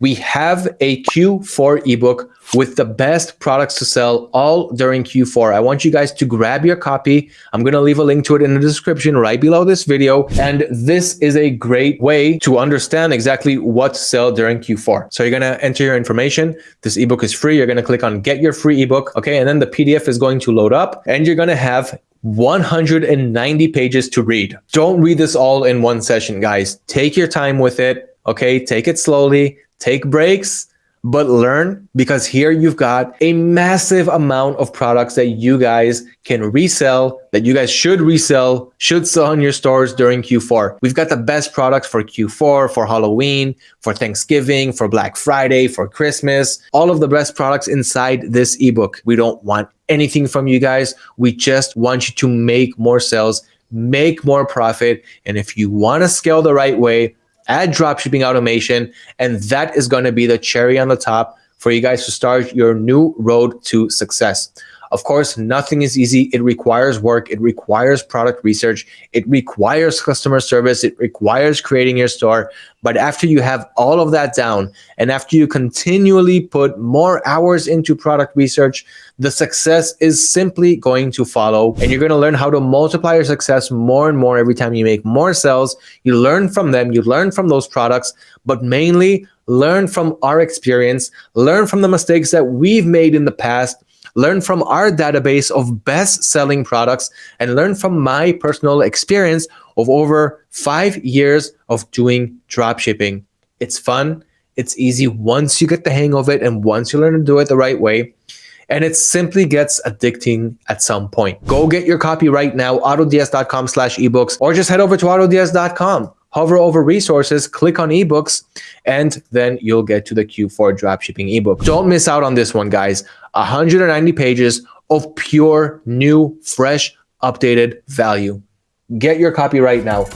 we have a Q4 ebook with the best products to sell all during Q4. I want you guys to grab your copy. I'm going to leave a link to it in the description right below this video. And this is a great way to understand exactly what to sell during Q4. So you're going to enter your information. This ebook is free. You're going to click on get your free ebook. Okay. And then the PDF is going to load up and you're going to have 190 pages to read. Don't read this all in one session, guys. Take your time with it. Okay. Take it slowly take breaks, but learn because here you've got a massive amount of products that you guys can resell, that you guys should resell, should sell in your stores during Q4. We've got the best products for Q4, for Halloween, for Thanksgiving, for Black Friday, for Christmas, all of the best products inside this ebook. We don't want anything from you guys. We just want you to make more sales, make more profit. And if you want to scale the right way, add dropshipping automation, and that is going to be the cherry on the top for you guys to start your new road to success. Of course, nothing is easy. It requires work. It requires product research. It requires customer service. It requires creating your store. But after you have all of that down and after you continually put more hours into product research, the success is simply going to follow and you're going to learn how to multiply your success more and more every time you make more sales. You learn from them, you learn from those products, but mainly learn from our experience, learn from the mistakes that we've made in the past, learn from our database of best selling products and learn from my personal experience of over five years of doing dropshipping. It's fun. It's easy once you get the hang of it and once you learn to do it the right way. And it simply gets addicting at some point. Go get your copy right now, autods.com slash ebooks, or just head over to autods.com hover over resources, click on ebooks, and then you'll get to the Q4 dropshipping ebook. Don't miss out on this one, guys. 190 pages of pure, new, fresh, updated value. Get your copy right now.